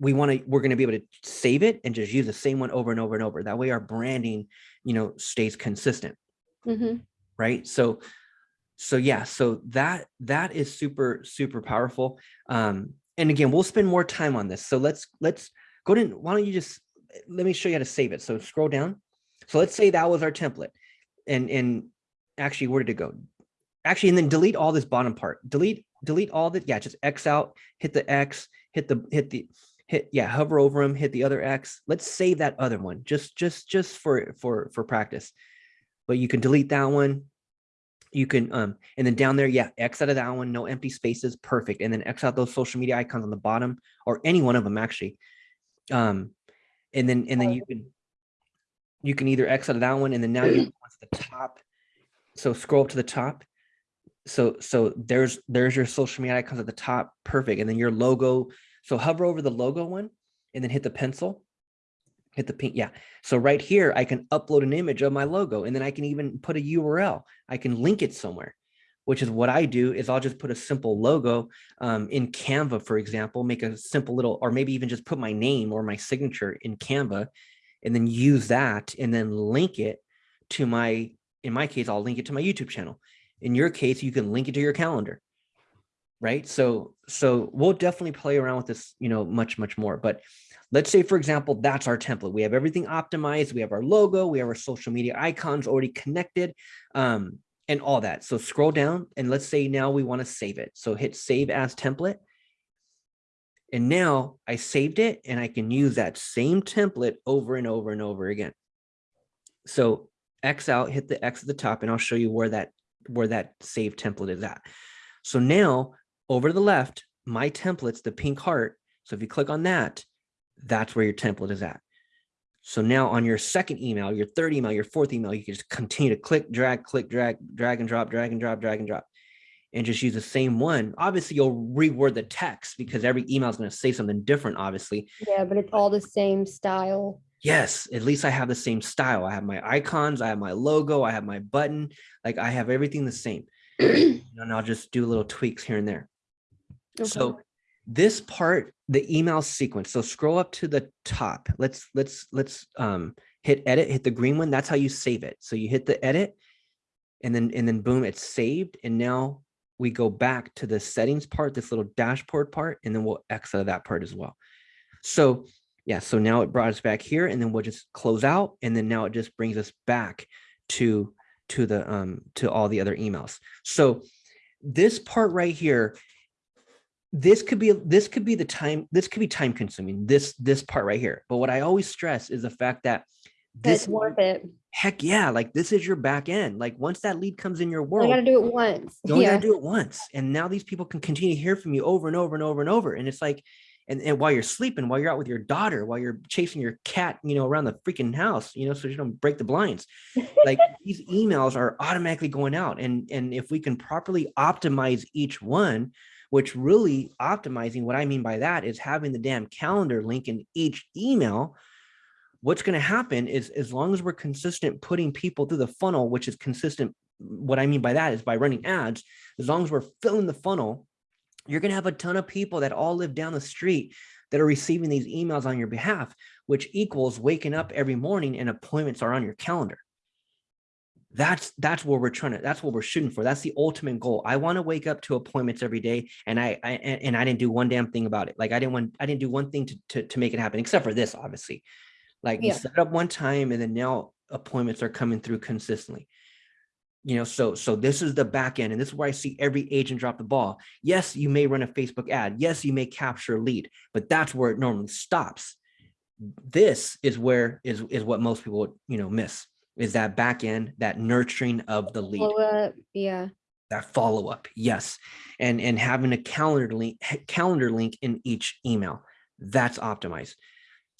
we want to, we're going to be able to save it and just use the same one over and over and over. That way our branding, you know, stays consistent. Mhm. right? So so yeah so that that is super super powerful. Um and again we'll spend more time on this. So let's let's go to why don't you just let me show you how to save it. So scroll down. So let's say that was our template. And and actually where did it go actually and then delete all this bottom part. Delete delete all that yeah just x out hit the x hit the hit the hit yeah hover over them hit the other x. Let's save that other one just just just for for for practice. But you can delete that one. You can um and then down there yeah x out of that one no empty spaces perfect. And then x out those social media icons on the bottom or any one of them actually. Um and then and then you can you can either x out of that one and then now you go to the top. So scroll up to the top so so there's there's your social media icons at the top perfect and then your logo so hover over the logo one and then hit the pencil hit the pink yeah so right here i can upload an image of my logo and then i can even put a url i can link it somewhere which is what i do is i'll just put a simple logo um, in canva for example make a simple little or maybe even just put my name or my signature in canva and then use that and then link it to my in my case i'll link it to my youtube channel in your case you can link it to your calendar right? So so we'll definitely play around with this you know much much more but let's say for example that's our template. We have everything optimized we have our logo we have our social media icons already connected um and all that. So scroll down and let's say now we want to save it. So hit save as template and now i saved it and i can use that same template over and over and over again. So x out hit the x at the top and i'll show you where that where that save template is at so now over to the left my templates the pink heart so if you click on that that's where your template is at. So now on your second email, your third email, your fourth email, you can just continue to click, drag, click, drag, drag and drop, drag and drop, drag and drop, and just use the same one. Obviously, you'll reword the text because every email is going to say something different, obviously. Yeah, but it's all the same style. Yes, at least I have the same style. I have my icons, I have my logo, I have my button, like I have everything the same. and I'll just do little tweaks here and there. Okay. So this part, the email sequence. So scroll up to the top. Let's let's let's um hit edit, hit the green one. That's how you save it. So you hit the edit and then and then boom, it's saved. And now we go back to the settings part, this little dashboard part, and then we'll exit that part as well. So yeah, so now it brought us back here and then we'll just close out. And then now it just brings us back to to the um to all the other emails. So this part right here this could be this could be the time this could be time consuming this this part right here but what i always stress is the fact that this worth it. heck yeah like this is your back end like once that lead comes in your You world gotta do it once. you Yeah. gotta do it once and now these people can continue to hear from you over and over and over and over and it's like and, and while you're sleeping while you're out with your daughter while you're chasing your cat you know around the freaking house you know so you don't break the blinds like these emails are automatically going out and and if we can properly optimize each one which really optimizing what i mean by that is having the damn calendar link in each email what's going to happen is as long as we're consistent putting people through the funnel which is consistent what i mean by that is by running ads as long as we're filling the funnel you're going to have a ton of people that all live down the street that are receiving these emails on your behalf which equals waking up every morning and appointments are on your calendar. That's that's where we're trying to that's what we're shooting for. That's the ultimate goal. I want to wake up to appointments every day and i, I and i didn't do one damn thing about it. Like i didn't want i didn't do one thing to to, to make it happen except for this obviously. Like you set up one time and then now appointments are coming through consistently you know so so this is the back end and this is where i see every agent drop the ball yes you may run a facebook ad yes you may capture a lead but that's where it normally stops this is where is is what most people you know miss is that back end that nurturing of the lead up. Yeah. that follow up, yes. And, and having a calendar link, calendar link in each email, that's optimized.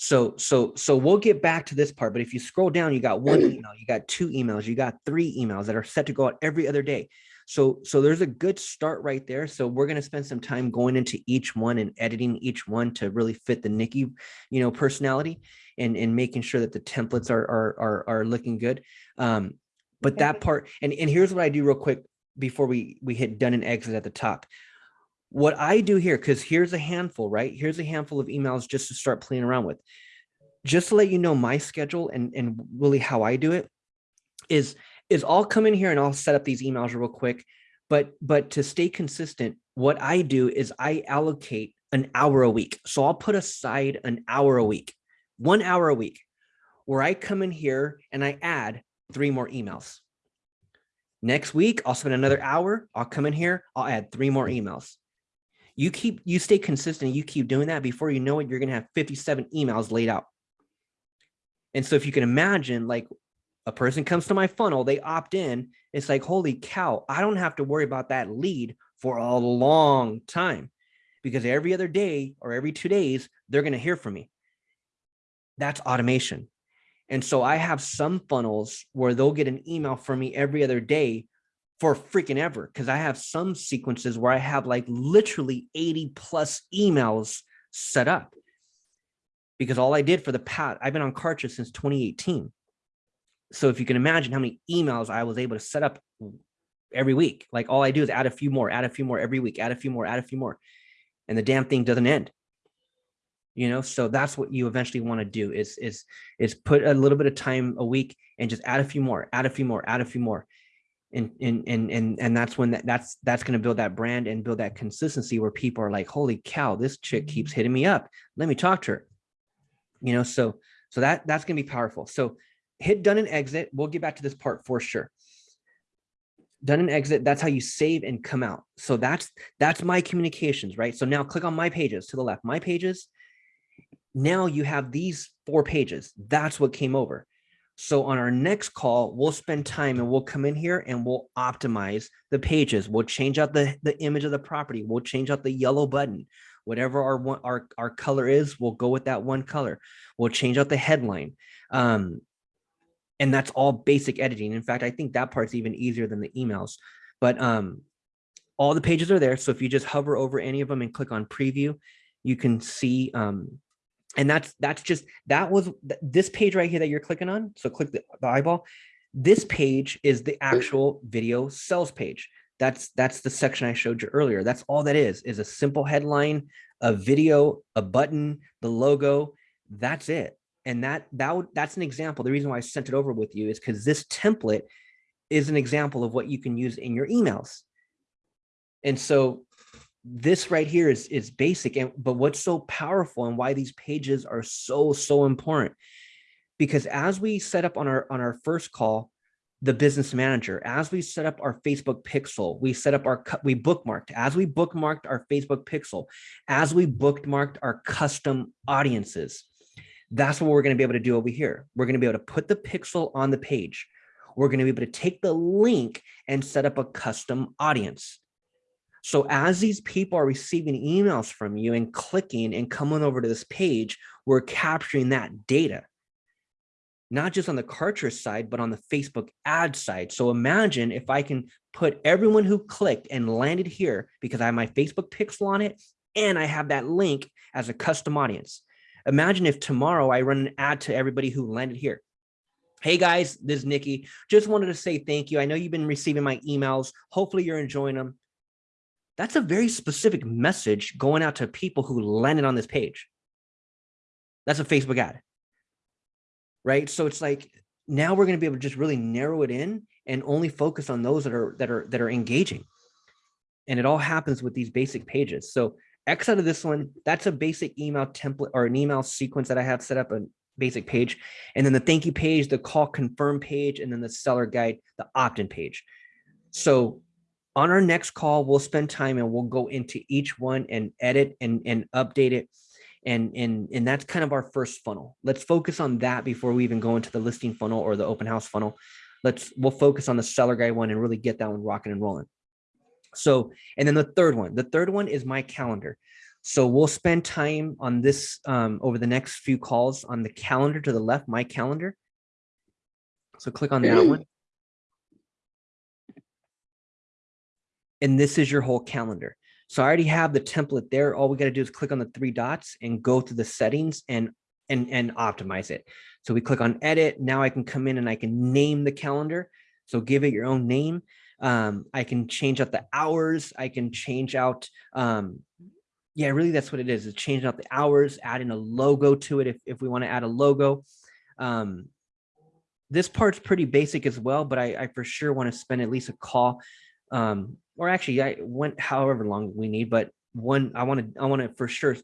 So, so, so we'll get back to this part, but if you scroll down, you got one email, you got two emails, you got three emails that are set to go out every other day. So, so there's a good start right there. So we're going to spend some time going into each one and editing each one to really fit the Nikki, you know, personality and, and making sure that the templates are, are, are, are looking good. Um, but that part, and, and here's what I do real quick before we, we hit done and exit at the top. What I do here, because here's a handful, right? Here's a handful of emails just to start playing around with. Just to let you know my schedule and, and really how I do it is, is I'll come in here and I'll set up these emails real quick. But, but to stay consistent, what I do is I allocate an hour a week. So I'll put aside an hour a week, one hour a week, where I come in here and I add three more emails. Next week, I'll spend another hour. I'll come in here. I'll add three more emails. You keep, you stay consistent. You keep doing that before you know it, you're going to have 57 emails laid out. And so if you can imagine like a person comes to my funnel, they opt in. It's like, holy cow, I don't have to worry about that lead for a long time because every other day or every two days, they're going to hear from me. That's automation. And so I have some funnels where they'll get an email from me every other day for freaking ever. Cause I have some sequences where I have like literally 80 plus emails set up. Because all I did for the pat, I've been on Kartra since 2018. So if you can imagine how many emails I was able to set up every week, like all I do is add a few more, add a few more every week, add a few more, add a few more. And the damn thing doesn't end you know so that's what you eventually want to do is is is put a little bit of time a week and just add a few more add a few more add a few more and and and and, and that's when that, that's that's going to build that brand and build that consistency where people are like holy cow this chick keeps hitting me up. Let me talk to her. You know so so that that's going to be powerful. So hit done and exit. We'll get back to this part for sure. Done and exit that's how you save and come out. So that's that's my communications right? So now click on my pages to the left. My pages now you have these four pages. That's what came over. So on our next call, we'll spend time and we'll come in here and we'll optimize the pages. We'll change out the, the image of the property. We'll change out the yellow button. Whatever our one our, our color is, we'll go with that one color. We'll change out the headline. Um, and that's all basic editing. In fact, I think that part's even easier than the emails. But um, all the pages are there. So if you just hover over any of them and click on preview, you can see um, and that's that's just that was this page right here that you're clicking on so click the, the eyeball this page is the actual video sales page. That's that's the section i showed you earlier. That's all that is is a simple headline a video a button the logo that's it. And that that that's an example. The reason why i sent it over with you is because this template is an example of what you can use in your emails. And so this right here is is basic and but what's so powerful and why these pages are so so important because as we set up on our on our first call the business manager as we set up our facebook pixel we set up our we bookmarked as we bookmarked our facebook pixel as we bookmarked our custom audiences that's what we're going to be able to do over here. We're going to be able to put the pixel on the page. We're going to be able to take the link and set up a custom audience so as these people are receiving emails from you and clicking and coming over to this page, we're capturing that data. Not just on the Kartra side, but on the Facebook ad side. So imagine if I can put everyone who clicked and landed here because I have my Facebook pixel on it and I have that link as a custom audience. Imagine if tomorrow I run an ad to everybody who landed here. Hey guys, this is Nikki. Just wanted to say thank you. I know you've been receiving my emails. Hopefully you're enjoying them that's a very specific message going out to people who landed on this page. That's a Facebook ad, right? So it's like now we're going to be able to just really narrow it in and only focus on those that are that are that are engaging. And it all happens with these basic pages. So X out of this one, that's a basic email template or an email sequence that I have set up a basic page. And then the thank you page, the call confirm page, and then the seller guide, the opt-in page. So on our next call, we'll spend time and we'll go into each one and edit and, and update it. And, and, and that's kind of our first funnel. Let's focus on that before we even go into the listing funnel or the open house funnel. Let's, we'll focus on the seller guy one and really get that one rocking and rolling. So, and then the third one, the third one is my calendar. So we'll spend time on this um, over the next few calls on the calendar to the left, my calendar. So click on that one. And this is your whole calendar. So I already have the template there. All we got to do is click on the three dots and go to the settings and and and optimize it. So we click on edit. Now I can come in and I can name the calendar. So give it your own name. Um, I can change out the hours. I can change out um, yeah, really that's what it is. It's changing out the hours, adding a logo to it if, if we want to add a logo. Um, this part's pretty basic as well, but I, I for sure want to spend at least a call um, or actually I went however long we need, but one, I want to, I want to for sure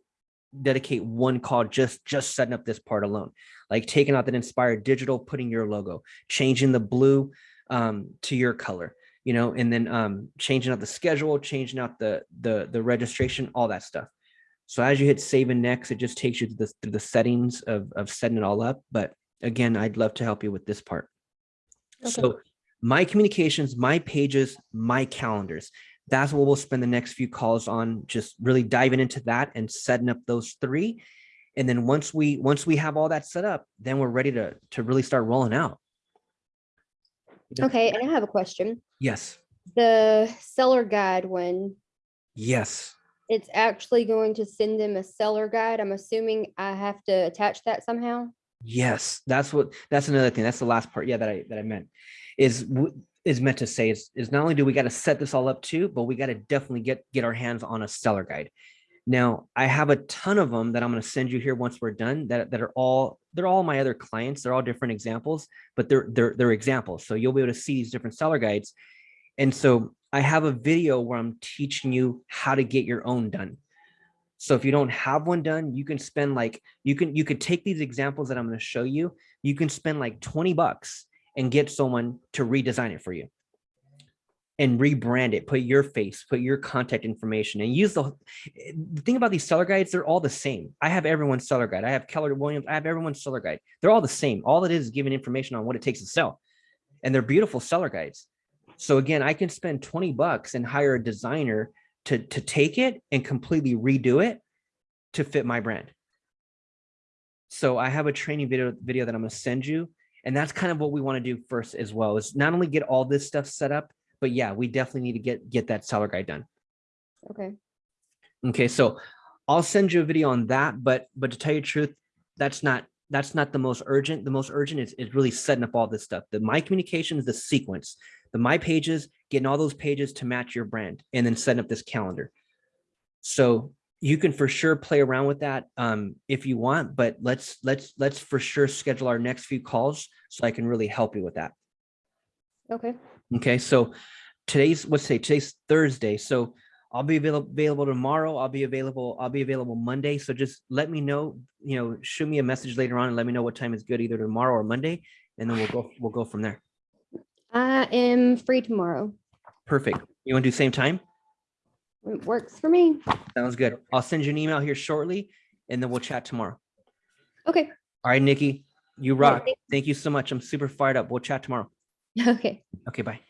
dedicate one call just, just setting up this part alone, like taking out that inspired digital, putting your logo, changing the blue um, to your color, you know, and then um, changing out the schedule, changing out the, the, the registration, all that stuff. So as you hit save and next, it just takes you to the, to the settings of, of setting it all up. But again, I'd love to help you with this part. Okay. So my communications, my pages, my calendars. That's what we'll spend the next few calls on, just really diving into that and setting up those three. And then once we once we have all that set up, then we're ready to to really start rolling out. Okay, and I have a question. Yes. The seller guide one, Yes. it's actually going to send them a seller guide. I'm assuming I have to attach that somehow. Yes. That's what that's another thing. That's the last part. Yeah, that I that I meant is is meant to say is, is not only do we got to set this all up too, but we got to definitely get get our hands on a seller guide. Now, I have a ton of them that I'm going to send you here once we're done that, that are all they're all my other clients. They're all different examples, but they're they're they're examples. So you'll be able to see these different seller guides. And so I have a video where I'm teaching you how to get your own done. So if you don't have one done, you can spend like you can you could take these examples that I'm going to show you. You can spend like 20 bucks and get someone to redesign it for you and rebrand it, put your face, put your contact information and use the, the thing about these seller guides, they're all the same. I have everyone's seller guide. I have Keller Williams. I have everyone's seller guide. They're all the same. All it is is giving information on what it takes to sell and they're beautiful seller guides. So again, I can spend 20 bucks and hire a designer to, to take it and completely redo it to fit my brand. So I have a training video video that I'm going to send you and that's kind of what we want to do first as well is not only get all this stuff set up, but yeah, we definitely need to get get that seller guide done. Okay, Okay, so I'll send you a video on that, but but to tell you the truth, that's not that's not the most urgent. The most urgent is, is really setting up all this stuff. The my communications, the sequence, the my pages, getting all those pages to match your brand, and then setting up this calendar. So you can for sure play around with that um, if you want, but let's let's let's for sure schedule our next few calls so I can really help you with that. okay, Okay, so today's what's say Today's Thursday. So I'll be available available tomorrow. I'll be available. I'll be available Monday. So just let me know, you know, shoot me a message later on and let me know what time is good, either tomorrow or Monday, and then we'll go we'll go from there. I am free tomorrow. Perfect. You want to do same time? It works for me. Sounds good. I'll send you an email here shortly and then we'll chat tomorrow. Okay, All right, Nikki, you right, rock. Thank you so much. I'm super fired up. We'll chat tomorrow. okay. Okay, bye.